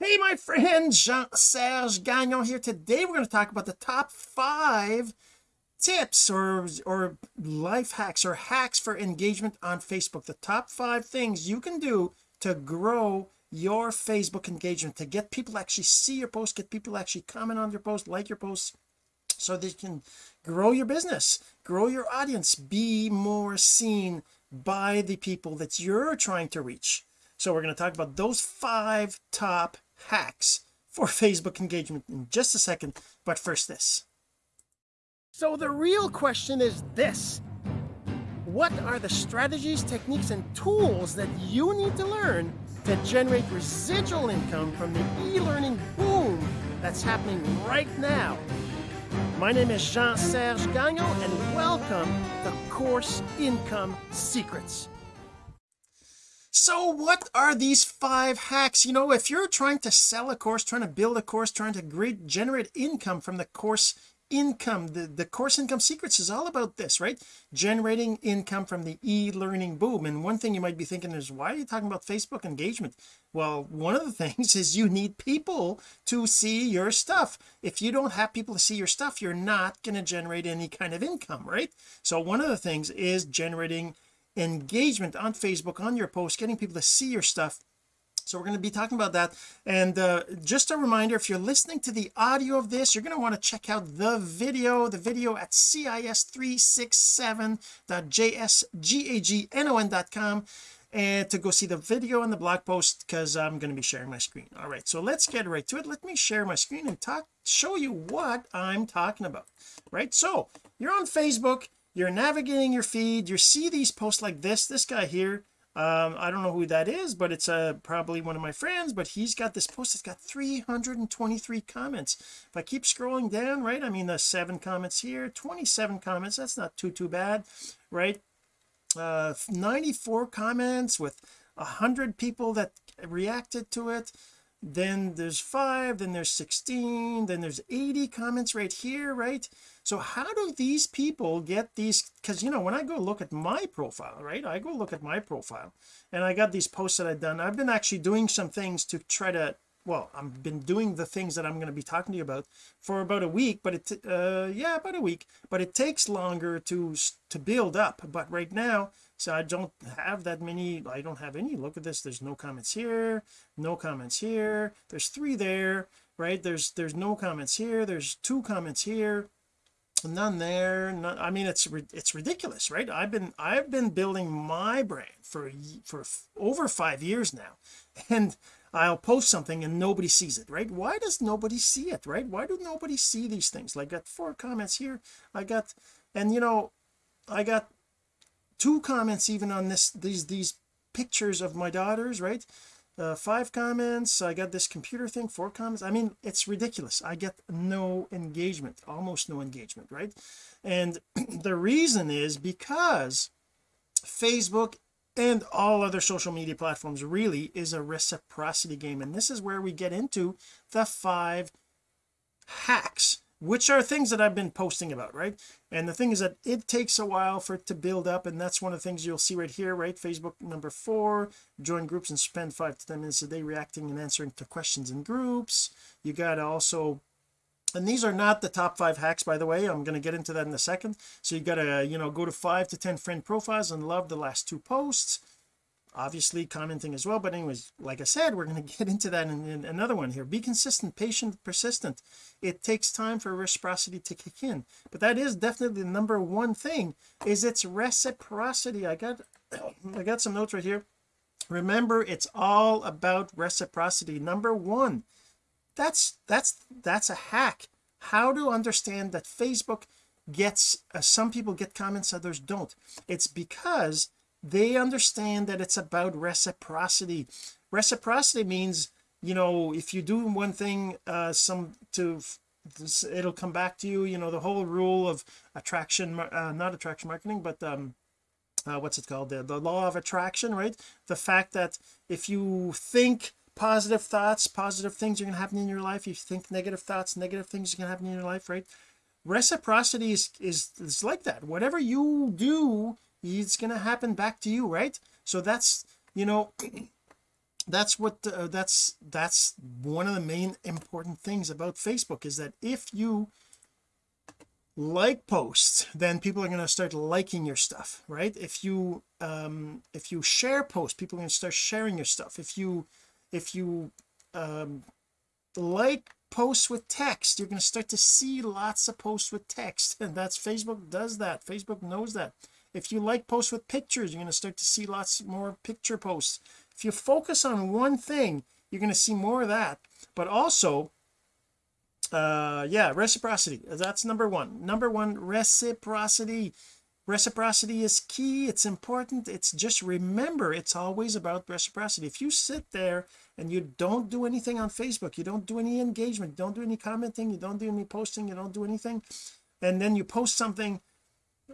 hey my friend Jean-Serge Gagnon here. Today we're going to talk about the top five tips or or life hacks or hacks for engagement on Facebook. The top five things you can do to grow your Facebook engagement to get people to actually see your post get people to actually comment on your post like your posts so they can grow your business grow your audience be more seen by the people that you're trying to reach. So we're going to talk about those five top hacks for Facebook engagement in just a second but first this. So the real question is this. What are the strategies techniques and tools that you need to learn to generate residual income from the e-learning boom that's happening right now? My name is Jean-Serge Gagnon and welcome to Course Income Secrets so what are these five hacks? You know if you're trying to sell a course trying to build a course trying to great generate income from the course income the the course income secrets is all about this right? Generating income from the e-learning boom. And one thing you might be thinking is why are you talking about Facebook engagement? Well one of the things is you need people to see your stuff. If you don't have people to see your stuff you're not going to generate any kind of income right? So one of the things is generating engagement on Facebook on your post getting people to see your stuff. So we're going to be talking about that. And uh, just a reminder if you're listening to the audio of this you're going to want to check out the video the video at cis367.jsgagnon.com and to go see the video and the blog post because I'm going to be sharing my screen. All right so let's get right to it. Let me share my screen and talk show you what I'm talking about. Right so you're on Facebook you're navigating your feed you see these posts like this this guy here um I don't know who that is but it's uh probably one of my friends but he's got this post that's got 323 comments. If I keep scrolling down right I mean the seven comments here 27 comments that's not too too bad right? Uh 94 comments with a hundred people that reacted to it then there's five then there's 16 then there's 80 comments right here right? So how do these people get these because you know when I go look at my profile right I go look at my profile and I got these posts that I've done I've been actually doing some things to try to well I've been doing the things that I'm going to be talking to you about for about a week but it uh yeah about a week but it takes longer to to build up. But right now so I don't have that many I don't have any look at this there's no comments here no comments here there's three there right? There's there's no comments here there's two comments here none there none, I mean it's it's ridiculous right? I've been I've been building my brand for for over five years now and I'll post something and nobody sees it right? Why does nobody see it right? Why do nobody see these things? Like I got four comments here I got and you know I got two comments even on this these these pictures of my daughters right? Uh, five comments I got this computer thing four comments. I mean it's ridiculous. I get no engagement almost no engagement right? And the reason is because Facebook and all other social media platforms really is a reciprocity game. And this is where we get into the five hacks which are things that I've been posting about right? And the thing is that it takes a while for it to build up and that's one of the things you'll see right here right? Facebook number four join groups and spend five to ten minutes a day reacting and answering to questions in groups. You got to also and these are not the top five hacks by the way. I'm going to get into that in a second. So you got to you know go to five to ten friend profiles and love the last two posts obviously commenting as well but anyways like I said we're going to get into that in, in, another one here. Be consistent patient persistent. It takes time for reciprocity to kick in but that is definitely the number one thing is its reciprocity. I got I got some notes right here. Remember it's all about reciprocity. Number one that's that's that's a hack. How to understand that Facebook gets uh, some people get comments others don't. It's because they understand that it's about reciprocity. Reciprocity means you know if you do one thing uh some to this, it'll come back to you you know the whole rule of attraction uh, not attraction marketing but um uh, what's it called? The, the law of attraction right? The fact that if you think positive thoughts positive things are going to happen in your life if you think negative thoughts negative things are going to happen in your life right? Reciprocity is, is is like that. Whatever you do it's to happen back to you right? So that's you know that's what uh, that's that's one of the main important things about Facebook is that if you like posts then people are going to start liking your stuff right? If you um if you share posts people are going to start sharing your stuff. If you if you um like posts with text you're going to start to see lots of posts with text. And that's Facebook does that. Facebook knows that if you like posts with pictures you're going to start to see lots more picture posts. If you focus on one thing you're going to see more of that. But also uh yeah reciprocity. That's number one. Number one reciprocity. Reciprocity is key. It's important. It's just remember it's always about reciprocity. If you sit there and you don't do anything on Facebook you don't do any engagement don't do any commenting you don't do any posting you don't do anything and then you post something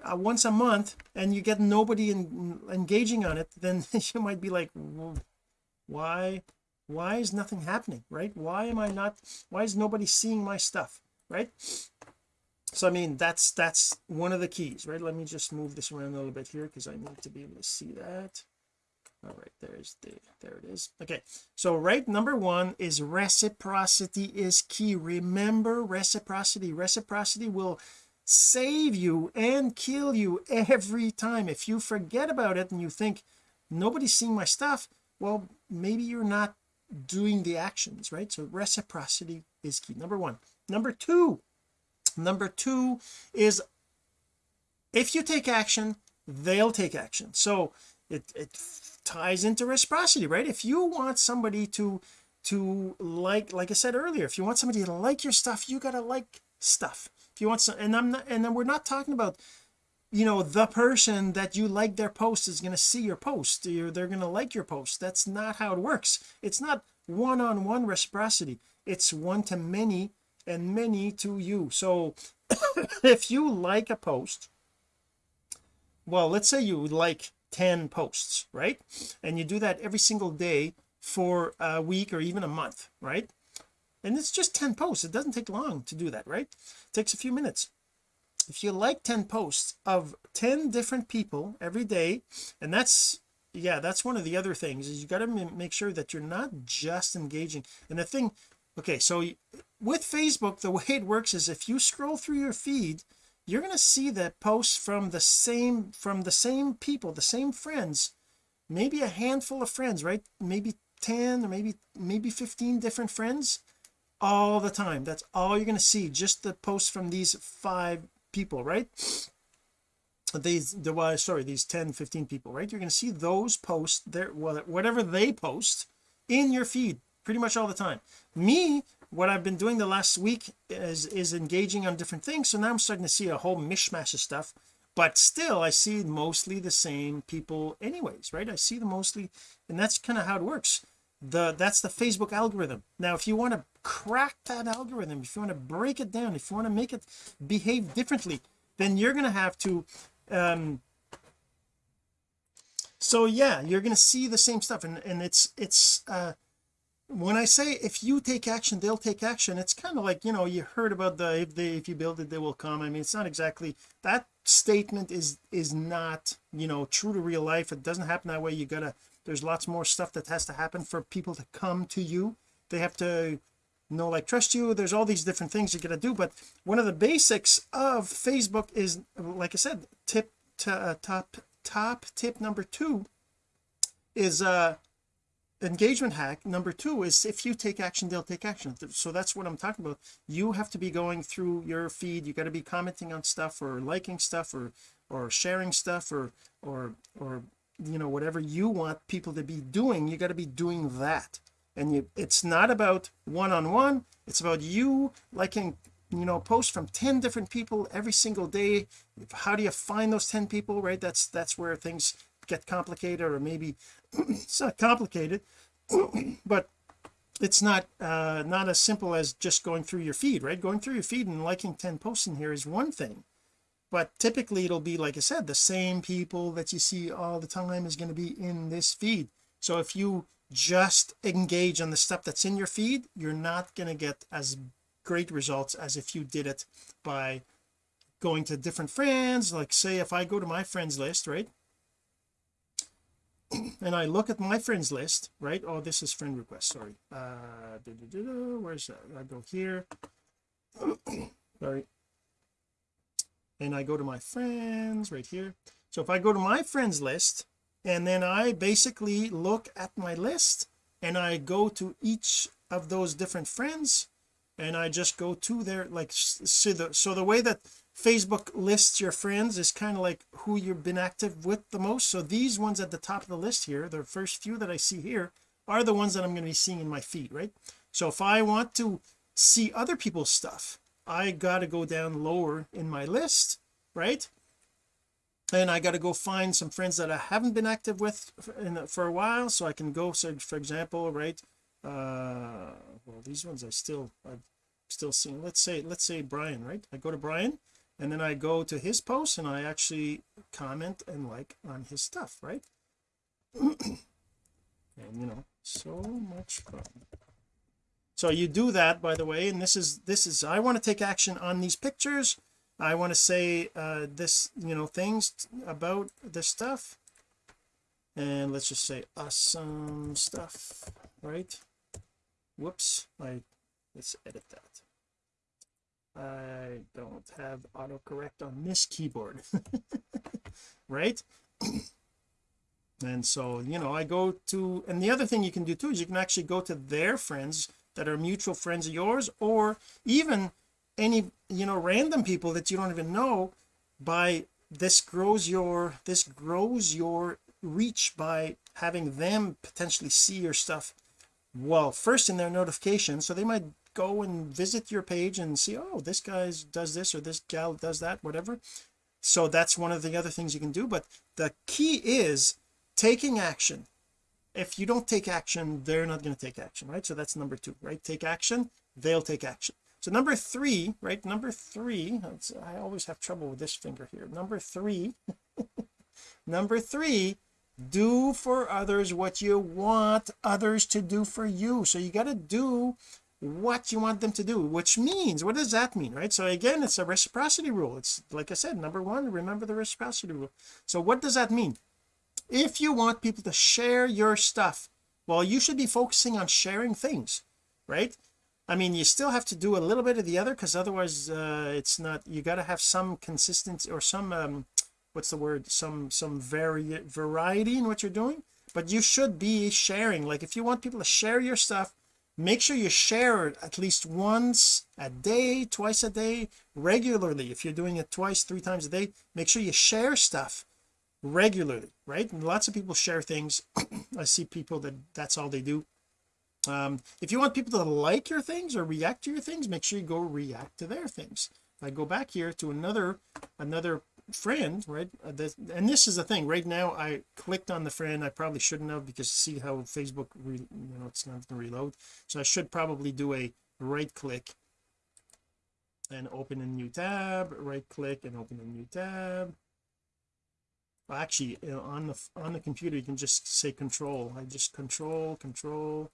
uh, once a month and you get nobody in, engaging on it then you might be like why why is nothing happening right? Why am I not why is nobody seeing my stuff right? So I mean that's that's one of the keys right? Let me just move this around a little bit here because I need to be able to see that. All right there's the there it is. Okay so right number one is reciprocity is key. Remember reciprocity reciprocity will save you and kill you every time. If you forget about it and you think nobody's seeing my stuff well maybe you're not doing the actions right? So reciprocity is key. Number one. Number two number two is if you take action they'll take action. So it, it ties into reciprocity right? If you want somebody to to like like I said earlier if you want somebody to like your stuff you got to like stuff if you want some and I'm not and then we're not talking about you know the person that you like their post is going to see your post. They're going to like your post. That's not how it works. It's not one-on-one -on -one reciprocity. It's one to many and many to you. So if you like a post well let's say you like 10 posts right? And you do that every single day for a week or even a month right and it's just 10 posts. It doesn't take long to do that right? It takes a few minutes. If you like 10 posts of 10 different people every day and that's yeah that's one of the other things is you got to make sure that you're not just engaging. And the thing okay so with Facebook the way it works is if you scroll through your feed you're going to see that posts from the same from the same people the same friends maybe a handful of friends right? Maybe 10 or maybe maybe 15 different friends all the time. That's all you're going to see just the posts from these five people right? These the why sorry these 10 15 people right? You're going to see those posts there whatever they post in your feed pretty much all the time. Me what I've been doing the last week is is engaging on different things so now I'm starting to see a whole mishmash of stuff but still I see mostly the same people anyways right? I see them mostly and that's kind of how it works the that's the Facebook algorithm. Now if you want to crack that algorithm if you want to break it down if you want to make it behave differently then you're going to have to um so yeah you're going to see the same stuff. And and it's it's uh when I say if you take action they'll take action it's kind of like you know you heard about the if they if you build it they will come. I mean it's not exactly that statement is is not you know true to real life. It doesn't happen that way. You gotta there's lots more stuff that has to happen for people to come to you. They have to know like trust you. There's all these different things you gotta do but one of the basics of Facebook is like I said tip uh, top top tip number two is uh engagement hack. Number two is if you take action they'll take action. So that's what I'm talking about. You have to be going through your feed. You got to be commenting on stuff or liking stuff or or sharing stuff or or or you know whatever you want people to be doing you got to be doing that. And you it's not about one-on-one -on -one, it's about you liking you know posts from 10 different people every single day. How do you find those 10 people right? That's that's where things get complicated or maybe it's not complicated but it's not uh not as simple as just going through your feed right? Going through your feed and liking 10 posts in here is one thing but typically it'll be like I said the same people that you see all the time is going to be in this feed. So if you just engage on the stuff that's in your feed you're not going to get as great results as if you did it by going to different friends. Like say if I go to my friends list right? And I look at my friends list right? Oh this is friend request sorry. Uh where's that? I go here. Sorry and I go to my friends right here. So if I go to my friends list and then I basically look at my list and I go to each of those different friends and I just go to their like so the so the way that Facebook lists your friends is kind of like who you've been active with the most. So these ones at the top of the list here the first few that I see here are the ones that I'm going to be seeing in my feed right? So if I want to see other people's stuff I got to go down lower in my list right? And I got to go find some friends that I haven't been active with for, in, for a while so I can go so for example right uh well these ones I still I've still seen let's say let's say Brian right? I go to Brian and then I go to his post and I actually comment and like on his stuff right? And you know so much fun so you do that by the way and this is this is I want to take action on these pictures. I want to say uh this you know things about this stuff. And let's just say awesome stuff right? Whoops I let's edit that. I don't have autocorrect on this keyboard right? And so you know I go to and the other thing you can do too is you can actually go to their friends that are mutual friends of yours or even any you know random people that you don't even know by this grows your this grows your reach by having them potentially see your stuff. Well first in their notification so they might go and visit your page and see oh this guy does this or this gal does that whatever. So that's one of the other things you can do but the key is taking action if you don't take action they're not going to take action right? So that's number two right? Take action they'll take action. So number three right? Number three I always have trouble with this finger here. Number three number three do for others what you want others to do for you. So you got to do what you want them to do which means what does that mean right? So again it's a reciprocity rule. It's like I said number one remember the reciprocity rule. So what does that mean if you want people to share your stuff well you should be focusing on sharing things right? I mean you still have to do a little bit of the other because otherwise uh it's not you got to have some consistency or some um what's the word? Some some vari variety in what you're doing. But you should be sharing. Like if you want people to share your stuff make sure you share it at least once a day twice a day regularly. If you're doing it twice three times a day make sure you share stuff regularly right? And lots of people share things. I see people that that's all they do. Um if you want people to like your things or react to your things make sure you go react to their things. I go back here to another another friend right? Uh, this, and this is the thing right now I clicked on the friend I probably shouldn't have because see how Facebook re, you know it's not going to reload. So I should probably do a right click and open a new tab right click and open a new tab actually you know, on the on the computer you can just say control. I just control control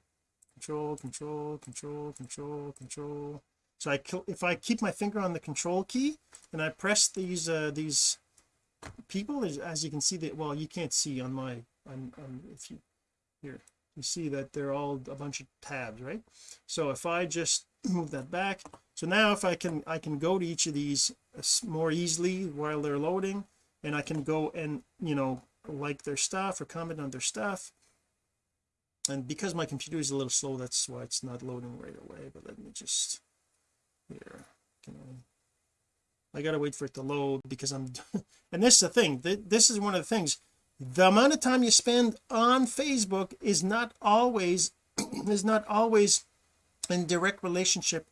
control control control control control. So I if I keep my finger on the control key and I press these uh these people as, as you can see that well you can't see on my on, on if you here you see that they're all a bunch of tabs right? So if I just move that back so now if I can I can go to each of these uh, more easily while they're loading and I can go and you know like their stuff or comment on their stuff. And because my computer is a little slow that's why it's not loading right away but let me just here can I? I gotta wait for it to load because I'm and this is the thing this is one of the things. The amount of time you spend on Facebook is not always is not always in direct relationship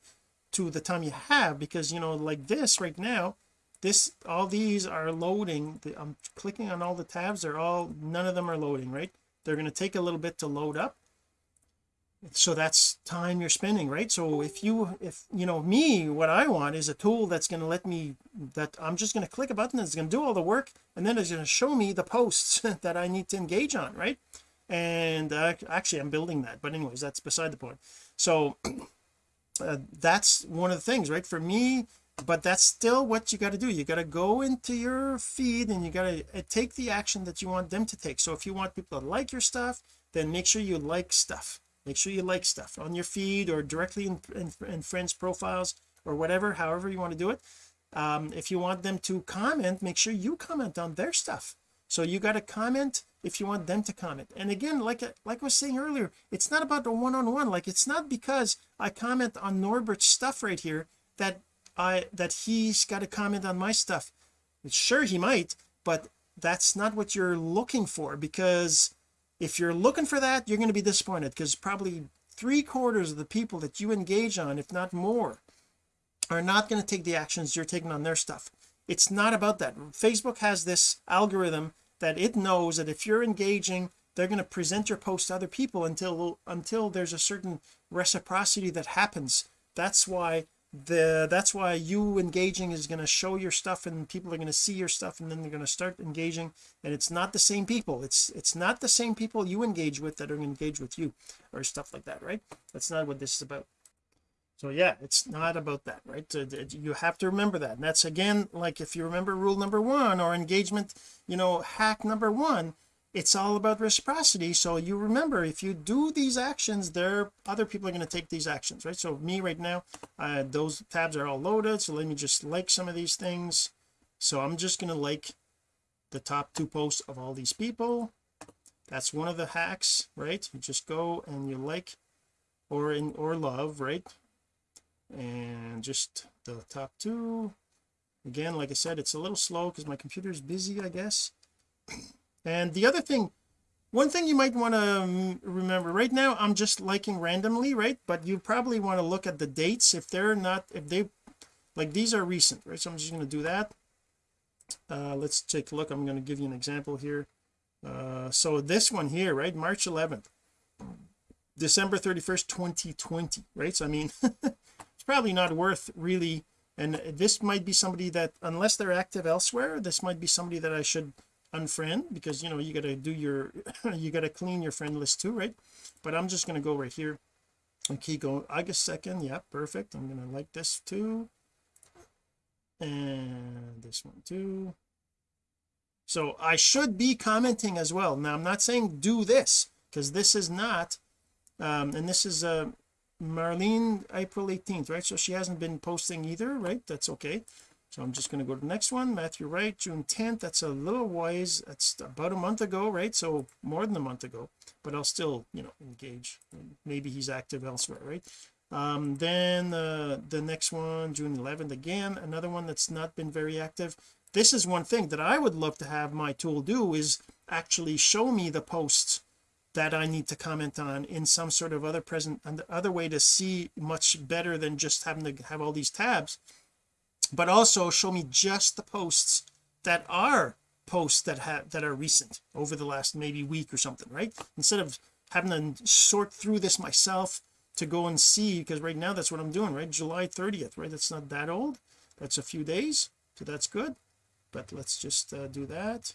to the time you have because you know like this right now this all these are loading I'm clicking on all the tabs they're all none of them are loading right? They're going to take a little bit to load up. So that's time you're spending right? So if you if you know me what I want is a tool that's going to let me that I'm just going to click a button that's going to do all the work and then it's going to show me the posts that I need to engage on right? And uh, actually I'm building that but anyways that's beside the point. So uh, that's one of the things right? For me but that's still what you got to do. You got to go into your feed and you got to uh, take the action that you want them to take. So if you want people to like your stuff then make sure you like stuff. Make sure you like stuff on your feed or directly in, in, in friends profiles or whatever however you want to do it. Um, if you want them to comment make sure you comment on their stuff. So you got to comment if you want them to comment. And again like like I was saying earlier it's not about the one-on-one. -on -one. like it's not because I comment on Norbert's stuff right here that I that he's got to comment on my stuff. Sure he might but that's not what you're looking for because if you're looking for that you're going to be disappointed because probably three quarters of the people that you engage on if not more are not going to take the actions you're taking on their stuff. It's not about that. Facebook has this algorithm that it knows that if you're engaging they're going to present your post to other people until until there's a certain reciprocity that happens. That's why the that's why you engaging is going to show your stuff and people are going to see your stuff and then they're going to start engaging. And it's not the same people. It's it's not the same people you engage with that are going to engage with you or stuff like that right? That's not what this is about. So yeah it's not about that right? You have to remember that. And that's again like if you remember rule number one or engagement you know hack number one it's all about reciprocity. So you remember if you do these actions there other people are going to take these actions right? So me right now uh, those tabs are all loaded. So let me just like some of these things. So I'm just going to like the top two posts of all these people. That's one of the hacks right? You just go and you like or in or love right? And just the top two. Again like I said it's a little slow because my computer is busy I guess and the other thing one thing you might want to um, remember right now I'm just liking randomly right? But you probably want to look at the dates if they're not if they like these are recent right? So I'm just going to do that. Uh let's take a look. I'm going to give you an example here. Uh so this one here right? March 11th December 31st 2020 right? So I mean it's probably not worth really and this might be somebody that unless they're active elsewhere this might be somebody that I should unfriend because you know you got to do your you got to clean your friend list too right? But I'm just going to go right here and keep going. August 2nd yeah perfect. I'm going to like this too. And this one too. So I should be commenting as well. Now I'm not saying do this because this is not um and this is uh Marlene April 18th right? So she hasn't been posting either right? That's okay so I'm just going to go to the next one Matthew Wright June 10th that's a little wise. That's about a month ago right? So more than a month ago but I'll still you know engage. Maybe he's active elsewhere right? Um then uh, the next one June 11th again another one that's not been very active. This is one thing that I would love to have my tool do is actually show me the posts that I need to comment on in some sort of other present and other way to see much better than just having to have all these tabs but also show me just the posts that are posts that have that are recent over the last maybe week or something right? Instead of having to sort through this myself to go and see because right now that's what I'm doing right? July 30th right? That's not that old. That's a few days so that's good. But let's just uh, do that.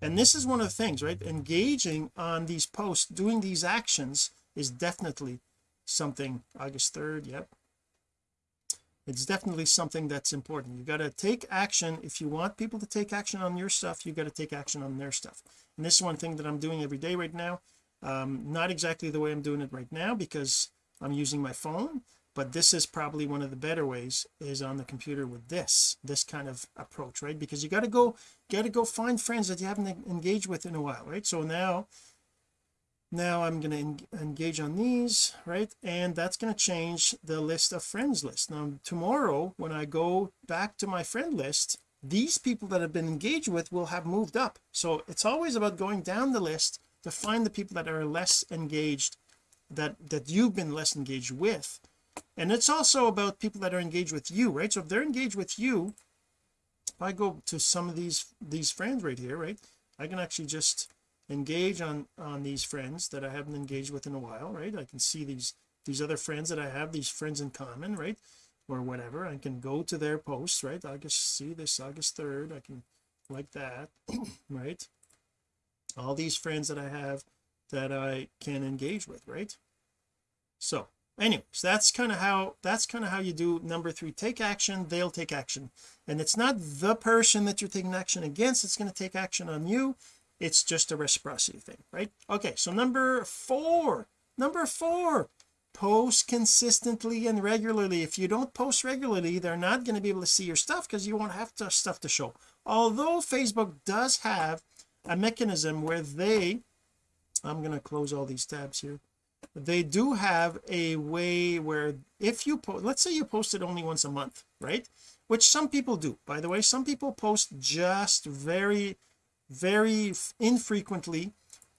And this is one of the things right? Engaging on these posts doing these actions is definitely something August 3rd yep it's definitely something that's important. You got to take action. If you want people to take action on your stuff you got to take action on their stuff. And this is one thing that I'm doing every day right now. Um not exactly the way I'm doing it right now because I'm using my phone but this is probably one of the better ways is on the computer with this this kind of approach right? Because you got to go got to go find friends that you haven't engaged with in a while right? So now now I'm going to engage on these right? And that's going to change the list of friends list. Now tomorrow when I go back to my friend list these people that have been engaged with will have moved up. So it's always about going down the list to find the people that are less engaged that that you've been less engaged with. And it's also about people that are engaged with you right? So if they're engaged with you if I go to some of these these friends right here right I can actually just engage on on these friends that I haven't engaged with in a while right? I can see these these other friends that I have these friends in common right? Or whatever. I can go to their posts right? August see this August 3rd I can like that right? All these friends that I have that I can engage with right? So anyways that's kind of how that's kind of how you do number three. Take action they'll take action. And it's not the person that you're taking action against it's going to take action on you it's just a reciprocity thing right? Okay so number four number four post consistently and regularly. If you don't post regularly they're not going to be able to see your stuff because you won't have to, stuff to show. Although Facebook does have a mechanism where they I'm going to close all these tabs here. They do have a way where if you post let's say you post it only once a month right? Which some people do by the way. Some people post just very very infrequently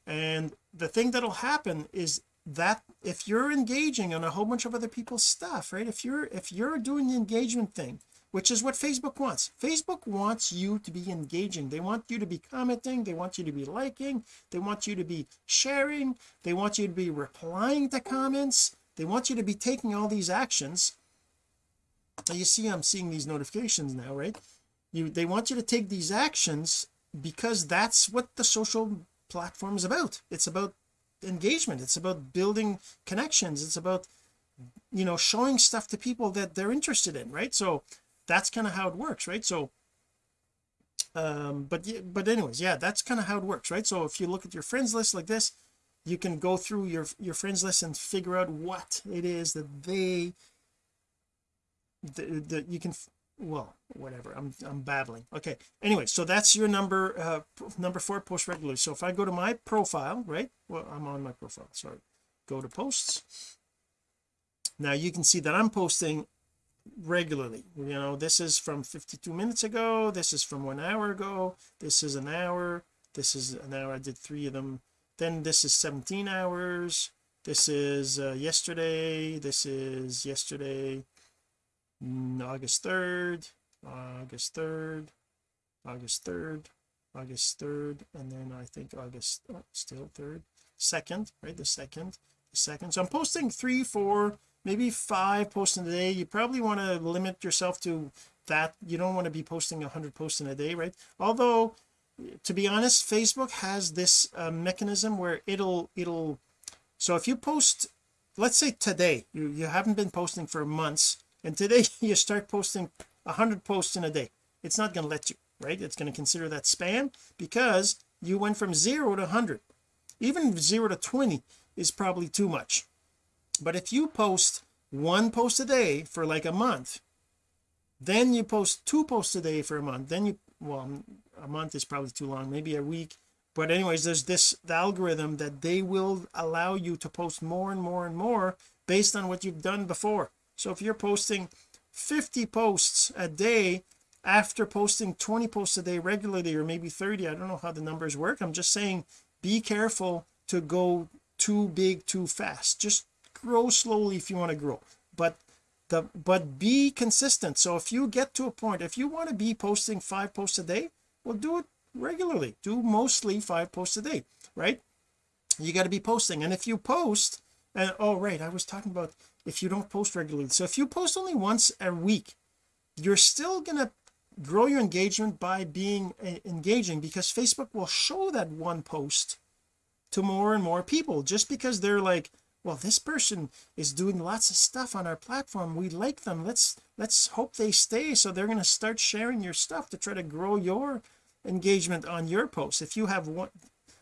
and the thing that'll happen is that if you're engaging on a whole bunch of other people's stuff right if you're if you're doing the engagement thing which is what Facebook wants. Facebook wants you to be engaging. They want you to be commenting. They want you to be liking. They want you to be sharing. They want you to be replying to comments. They want you to be taking all these actions. You see I'm seeing these notifications now right? You they want you to take these actions because that's what the social platform is about. It's about engagement. It's about building connections. It's about you know showing stuff to people that they're interested in right? So that's kind of how it works right? So um but but anyways yeah that's kind of how it works right? So if you look at your friends list like this you can go through your your friends list and figure out what it is that they that you can well whatever. I'm I'm babbling. Okay. Anyway so that's your number uh number four post regularly. So if I go to my profile right? Well I'm on my profile sorry. Go to posts. Now you can see that I'm posting regularly. You know this is from 52 minutes ago. This is from one hour ago. This is an hour. This is an hour. I did three of them. Then this is 17 hours. This is uh, yesterday. This is yesterday August 3rd August 3rd August 3rd August 3rd and then I think August oh, still 3rd second right the second the second. So I'm posting three four maybe five posts in a day. You probably want to limit yourself to that. You don't want to be posting 100 posts in a day right? Although to be honest Facebook has this uh, mechanism where it'll it'll so if you post let's say today you you haven't been posting for months and today you start posting 100 posts in a day. It's not going to let you right? It's going to consider that spam because you went from zero to 100 even zero to 20 is probably too much. But if you post one post a day for like a month then you post two posts a day for a month then you well a month is probably too long maybe a week. But anyways there's this the algorithm that they will allow you to post more and more and more based on what you've done before so if you're posting 50 posts a day after posting 20 posts a day regularly or maybe 30 I don't know how the numbers work. I'm just saying be careful to go too big too fast. Just grow slowly if you want to grow. But the but be consistent. So if you get to a point if you want to be posting five posts a day well do it regularly. Do mostly five posts a day right? You got to be posting. And if you post and oh right I was talking about if you don't post regularly. So if you post only once a week you're still gonna grow your engagement by being uh, engaging because Facebook will show that one post to more and more people just because they're like well this person is doing lots of stuff on our platform. We like them. Let's let's hope they stay. So they're going to start sharing your stuff to try to grow your engagement on your post. If you have one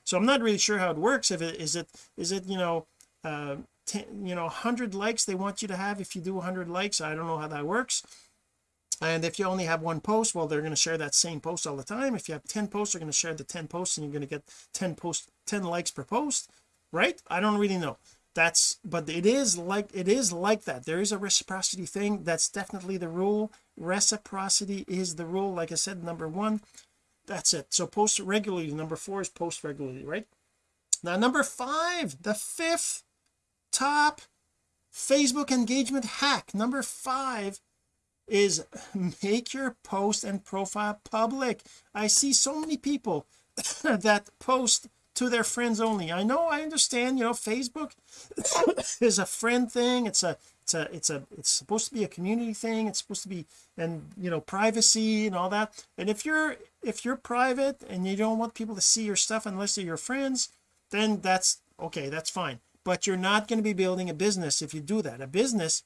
so I'm not really sure how it works. If it is it is it you know uh 10, you know 100 likes they want you to have. If you do 100 likes I don't know how that works. And if you only have one post well they're going to share that same post all the time. If you have 10 posts they're going to share the 10 posts and you're going to get 10 post 10 likes per post right? I don't really know. That's but it is like it is like that. There is a reciprocity thing. That's definitely the rule. Reciprocity is the rule. Like I said number one that's it. So post regularly. Number four is post regularly right? Now number five the fifth top Facebook engagement hack number five is make your post and profile public. I see so many people that post to their friends only. I know I understand you know Facebook is a friend thing. It's a it's a it's a it's supposed to be a community thing. It's supposed to be and you know privacy and all that. And if you're if you're private and you don't want people to see your stuff unless they're your friends then that's okay that's fine but you're not going to be building a business if you do that. A business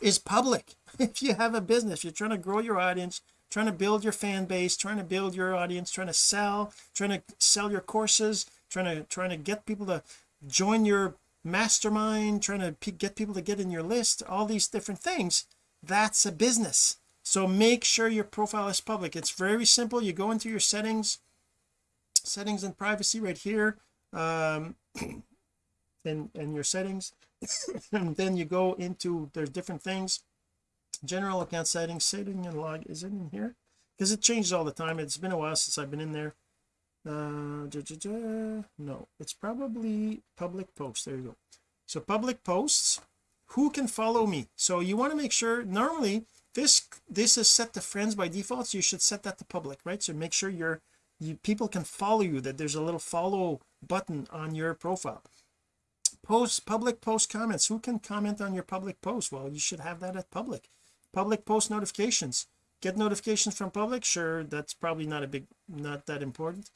is public. If you have a business you're trying to grow your audience trying to build your fan base trying to build your audience trying to sell trying to sell your courses trying to trying to get people to join your mastermind trying to get people to get in your list all these different things that's a business. So make sure your profile is public. It's very simple. You go into your settings settings and privacy right here. Um and and your settings and then you go into there's different things. General account settings setting and log is it in here? Because it changes all the time. It's been a while since I've been in there. Uh da, da, da. no it's probably public posts. There you go. So public posts who can follow me? So you want to make sure normally this this is set to friends by default so you should set that to public right? So make sure your you people can follow you that there's a little follow button on your profile post public post comments. Who can comment on your public post? Well you should have that at public. Public post notifications. Get notifications from public? Sure that's probably not a big not that important.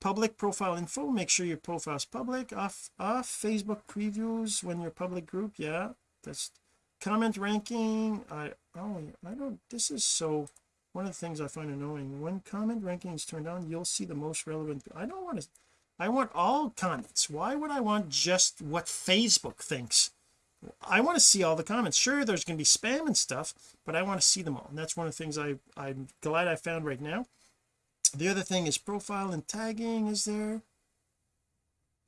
Public profile info make sure your profile is public. Off off Facebook previews when you're public group yeah that's comment ranking I oh I don't this is so one of the things I find annoying when comment ranking is turned on you'll see the most relevant I don't want to I want all comments. Why would I want just what Facebook thinks? I want to see all the comments. Sure there's going to be spam and stuff but I want to see them all and that's one of the things I I'm glad I found right now. The other thing is profile and tagging. Is there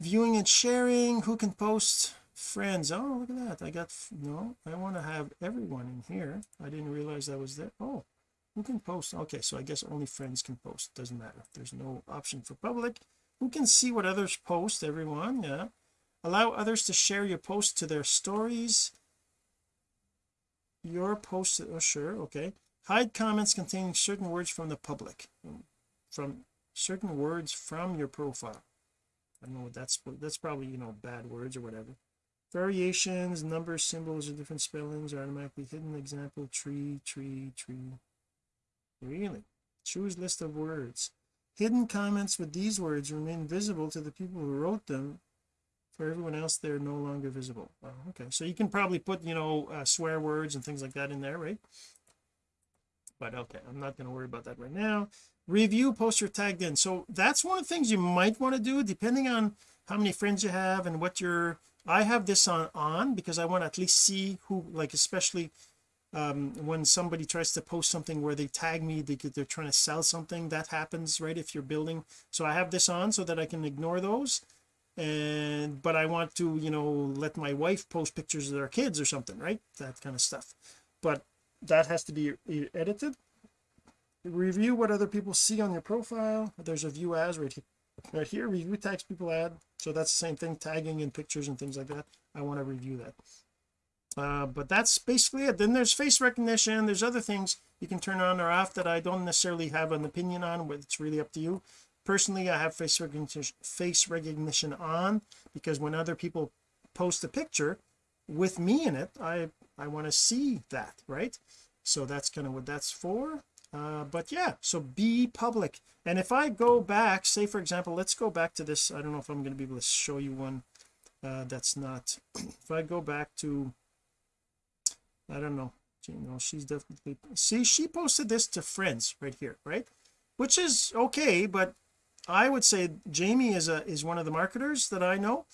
viewing and sharing? Who can post? Friends. Oh look at that. I got no I want to have everyone in here. I didn't realize that was there. Oh who can post? Okay so I guess only friends can post. Doesn't matter. There's no option for public who can see what others post everyone? Yeah. Allow others to share your post to their stories. Your post oh sure okay. Hide comments containing certain words from the public mm, from certain words from your profile. I don't know what that's that's probably you know bad words or whatever. Variations numbers symbols or different spellings are automatically hidden. Example tree tree tree. Really? Choose list of words hidden comments with these words remain visible to the people who wrote them for everyone else they're no longer visible. Oh, okay. So you can probably put you know uh, swear words and things like that in there right? But okay I'm not going to worry about that right now. Review poster tagged in. So that's one of the things you might want to do depending on how many friends you have and what your I have this on on because I want to at least see who like especially um when somebody tries to post something where they tag me they, they're trying to sell something that happens right if you're building. So I have this on so that I can ignore those. And but I want to you know let my wife post pictures of their kids or something right that kind of stuff. But that has to be edited. Review what other people see on your profile. There's a view as right here right here. Review tags people add. So that's the same thing tagging and pictures and things like that. I want to review that uh, but that's basically it. Then there's face recognition. There's other things you can turn on or off that I don't necessarily have an opinion on but it's really up to you. Personally I have face recognition face recognition on because when other people post a picture with me in it I I want to see that right? So that's kind of what that's for. Uh, but yeah so be public. And if I go back say for example let's go back to this. I don't know if I'm going to be able to show you one uh, that's not if I go back to I don't know. You know she's definitely see she posted this to friends right here right? Which is okay but I would say Jamie is a is one of the marketers that I know.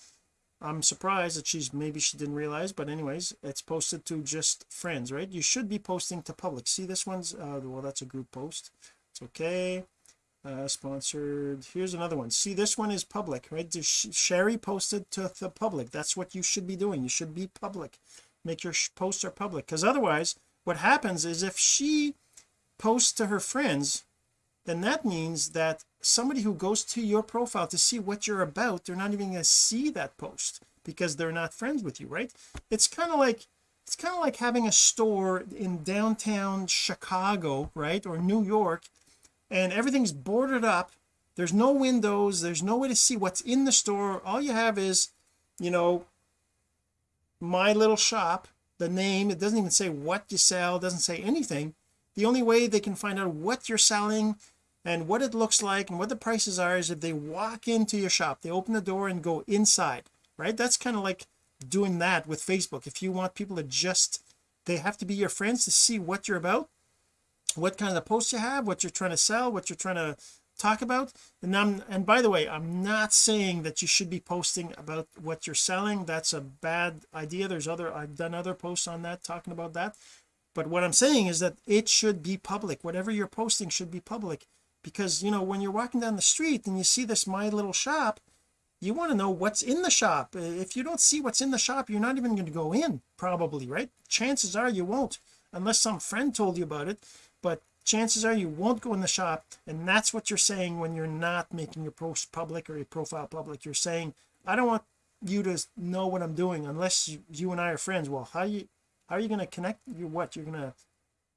I'm surprised that she's maybe she didn't realize but anyways it's posted to just friends right? You should be posting to public see this one's uh well that's a group post. It's okay. Uh sponsored here's another one. See this one is public right? Sherry posted to the public that's what you should be doing. You should be public make your posts are public. Because otherwise what happens is if she posts to her friends then that means that somebody who goes to your profile to see what you're about they're not even going to see that post because they're not friends with you right? It's kind of like it's kind of like having a store in downtown Chicago right or New York and everything's boarded up. There's no windows. There's no way to see what's in the store. All you have is you know my little shop the name it doesn't even say what you sell doesn't say anything. The only way they can find out what you're selling and what it looks like and what the prices are is if they walk into your shop. They open the door and go inside right? That's kind of like doing that with Facebook. If you want people to just they have to be your friends to see what you're about what kind of posts you have what you're trying to sell what you're trying to talk about. And I'm and by the way I'm not saying that you should be posting about what you're selling. That's a bad idea. There's other I've done other posts on that talking about that. But what I'm saying is that it should be public. Whatever you're posting should be public. Because you know when you're walking down the street and you see this my little shop you want to know what's in the shop. If you don't see what's in the shop you're not even going to go in probably right? Chances are you won't unless some friend told you about it. But chances are you won't go in the shop and that's what you're saying when you're not making your post public or your profile public. You're saying I don't want you to know what I'm doing unless you, you and I are friends. Well how you how are you going to connect you what you're to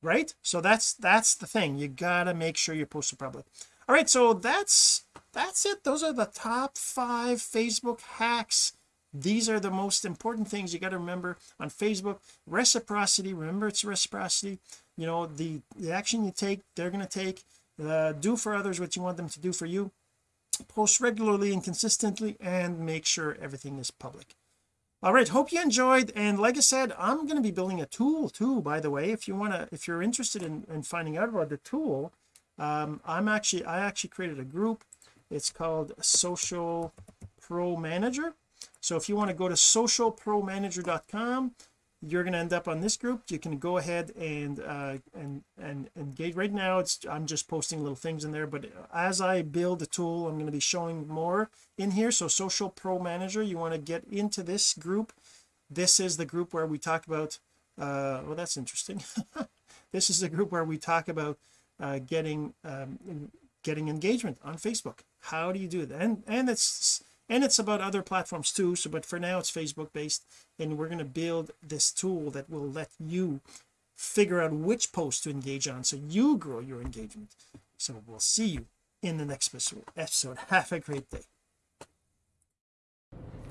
right? So that's that's the thing. You gotta make sure you post posted public. All right so that's that's it. Those are the top five Facebook hacks. These are the most important things you got to remember on Facebook. Reciprocity remember it's reciprocity you know the the action you take they're going to take uh, do for others what you want them to do for you. Post regularly and consistently and make sure everything is public. All right hope you enjoyed and like I said I'm going to be building a tool too by the way. If you want to if you're interested in, in finding out about the tool um, I'm actually I actually created a group. It's called social pro manager. So if you want to go to socialpromanager.com you're going to end up on this group you can go ahead and uh and and engage. Right now it's I'm just posting little things in there but as I build the tool I'm going to be showing more in here. So social pro manager you want to get into this group. This is the group where we talk about uh well that's interesting. This is the group where we talk about uh getting um getting engagement on Facebook. How do you do that? And and it's and it's about other platforms too so but for now it's Facebook based and we're going to build this tool that will let you figure out which post to engage on so you grow your engagement. So we'll see you in the next episode. Have a great day.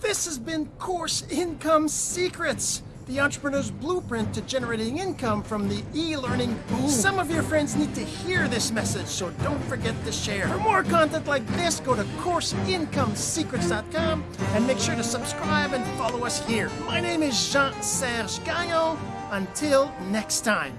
This has been course income secrets the entrepreneur's blueprint to generating income from the e-learning boom. Some of your friends need to hear this message, so don't forget to share. For more content like this, go to CourseIncomeSecrets.com and make sure to subscribe and follow us here. My name is Jean-Serge Gagnon. Until next time.